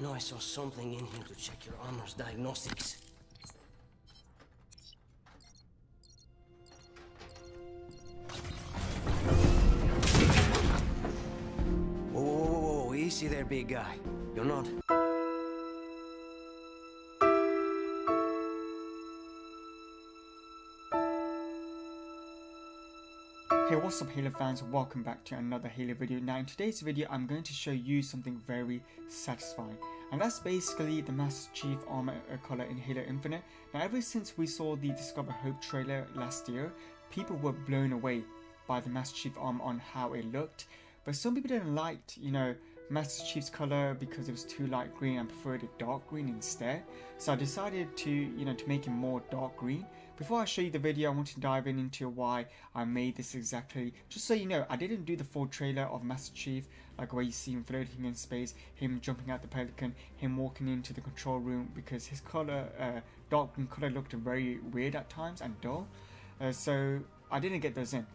I know I saw something in here to check your armor's diagnostics. Whoa, whoa, whoa, whoa, easy there, big guy. You're not... Hey what's up Halo fans, welcome back to another Halo video. Now in today's video I'm going to show you something very satisfying and that's basically the Master Chief armor color in Halo Infinite. Now ever since we saw the Discover Hope trailer last year, people were blown away by the Master Chief armor on how it looked but some people didn't like, you know, Master Chief's color because it was too light green and preferred it dark green instead. So I decided to, you know, to make it more dark green. Before I show you the video, I want to dive in into why I made this exactly. Just so you know, I didn't do the full trailer of Master Chief, like where you see him floating in space, him jumping out the Pelican, him walking into the control room, because his color, uh, dark green color looked very weird at times and dull. Uh, so I didn't get those in.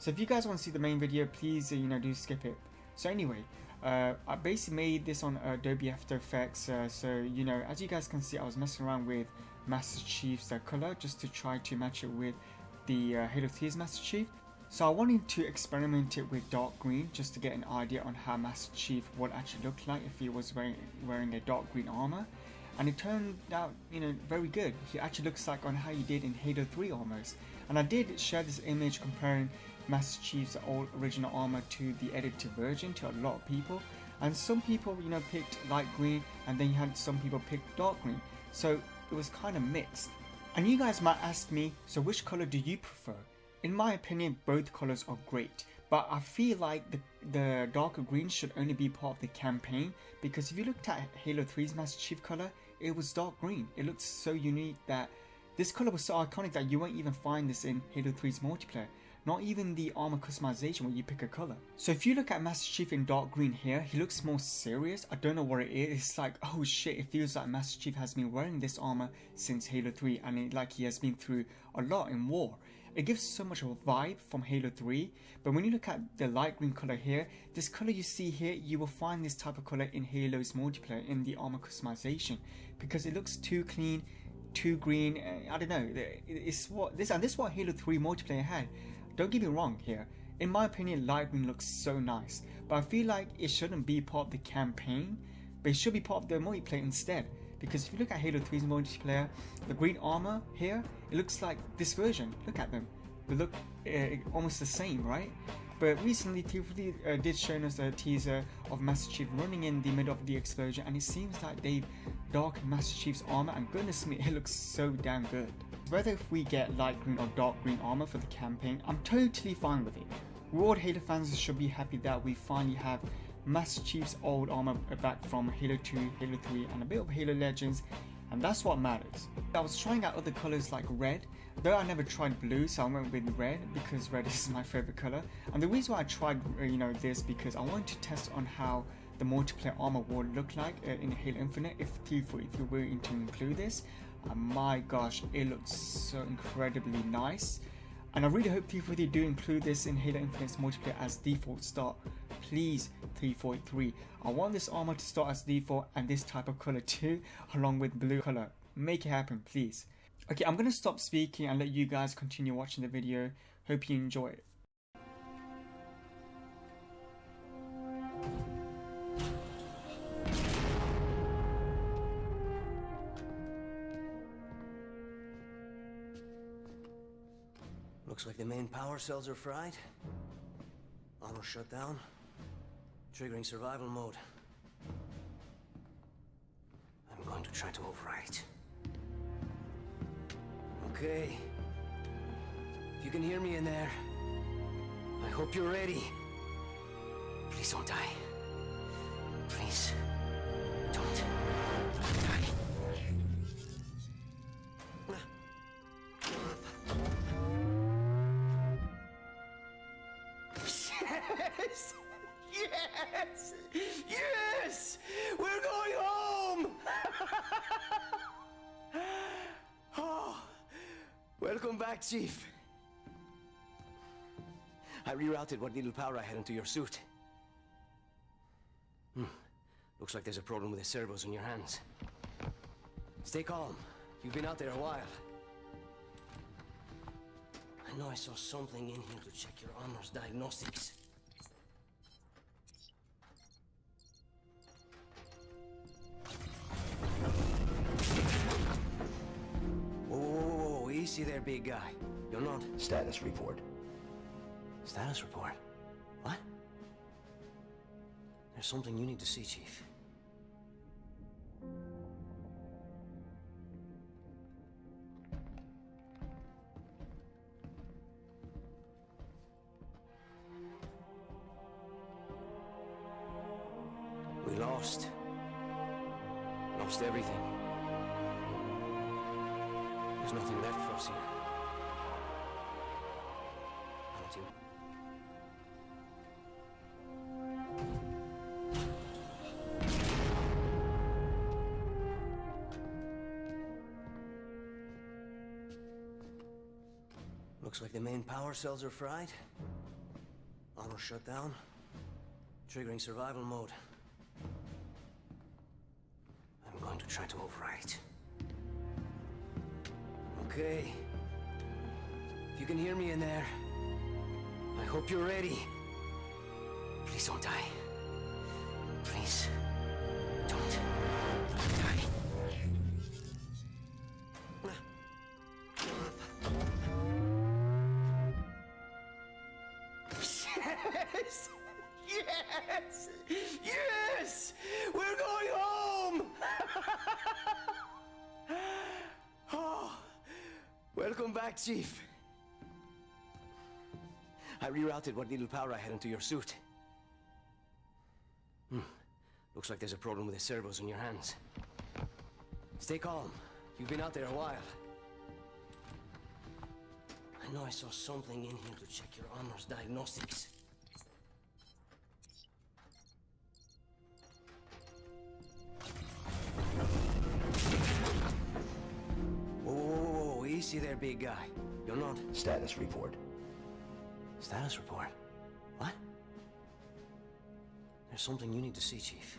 So if you guys want to see the main video, please, uh, you know, do skip it. So anyway, uh, I basically made this on Adobe After Effects, uh, so you know, as you guys can see, I was messing around with Master Chief's uh, color just to try to match it with the uh, Halo 3's Master Chief. So I wanted to experiment it with dark green just to get an idea on how Master Chief would actually look like if he was wearing, wearing a dark green armor. And it turned out, you know, very good. He actually looks like on how he did in Halo 3 almost. And I did share this image comparing Master Chief's old original armor to the edited version to a lot of people. And some people, you know, picked light green and then you had some people pick dark green. So it was kind of mixed. And you guys might ask me, so which color do you prefer? In my opinion, both colors are great. But I feel like the, the darker green should only be part of the campaign because if you looked at Halo 3's Master Chief color, it was dark green. It looked so unique that this color was so iconic that you won't even find this in Halo 3's multiplayer not even the armor customization where you pick a color. So if you look at Master Chief in dark green here, he looks more serious. I don't know what it is. It's like, oh shit, it feels like Master Chief has been wearing this armor since Halo 3 and it, like he has been through a lot in war. It gives so much of a vibe from Halo 3, but when you look at the light green color here, this color you see here, you will find this type of color in Halo's multiplayer in the armor customization because it looks too clean, too green. Eh, I don't know. It's what this and this is what Halo 3 multiplayer had. Don't get me wrong here, in my opinion light green looks so nice, but I feel like it shouldn't be part of the campaign, but it should be part of the multiplayer instead. Because if you look at Halo 3's multiplayer, the green armor here, it looks like this version. Look at them. They look uh, almost the same, right? But recently, 343 uh, did show us a teaser of Master Chief running in the middle of the explosion, and it seems like they've darkened Master Chief's armor, and goodness me, it looks so damn good. Whether if we get light green or dark green armor for the campaign, I'm totally fine with it. World Halo fans should be happy that we finally have Master Chief's old armor back from Halo 2, Halo 3, and a bit of Halo Legends, and that's what matters. I was trying out other colors like red, Though I never tried blue, so I went with red because red is my favorite color. And the reason why I tried, uh, you know, this because I wanted to test on how the multiplayer armor would look like uh, in Halo Infinite if Tifu, if you were to include this. And my gosh, it looks so incredibly nice. And I really hope 343 do include this in Halo Infinite's multiplayer as default start. Please, 343. I want this armor to start as default and this type of color too, along with blue color. Make it happen, please. Okay, I'm to stop speaking and let you guys continue watching the video. Hope you enjoy it. Looks like the main power cells are fried. Auto shut down. Triggering survival mode. I'm going to try to overwrite. Okay. If you can hear me in there, I hope you're ready. Please don't die. Please. Don't Yes! Yes! Yes! We're going home! oh, Welcome back, Chief. I rerouted what little power I had into your suit. Hmm. Looks like there's a problem with the servos in your hands. Stay calm. You've been out there a while. I know I saw something in here to check your armor's diagnostics. Easy there, big guy. You're not. Status report. Status report? What? There's something you need to see, Chief. We lost. Lost everything. There's nothing left for us here. Don't you? Looks like the main power cells are fried. Armor shut down. Triggering survival mode. I'm going to try to override. Okay. If you can hear me in there, I hope you're ready. Please don't die. Please. Don't die. Yes! Yes! Yes! We're going home! welcome back, Chief. I rerouted what little power I had into your suit. Hmm. Looks like there's a problem with the servos in your hands. Stay calm. You've been out there a while. I know I saw something in here to check your armor's diagnostics. Easy there, big guy. You're not. Status report. Status report? What? There's something you need to see, Chief.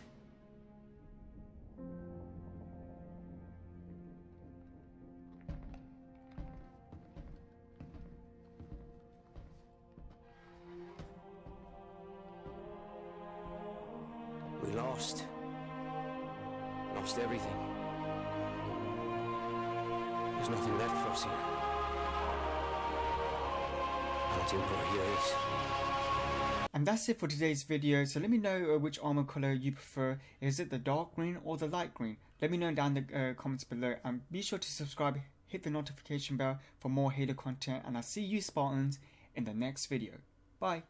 We lost. Lost everything. There's nothing left for us here. And that's it for today's video. So let me know uh, which armor color you prefer. Is it the dark green or the light green? Let me know down in the uh, comments below. And be sure to subscribe, hit the notification bell for more Halo content. And I'll see you Spartans in the next video. Bye.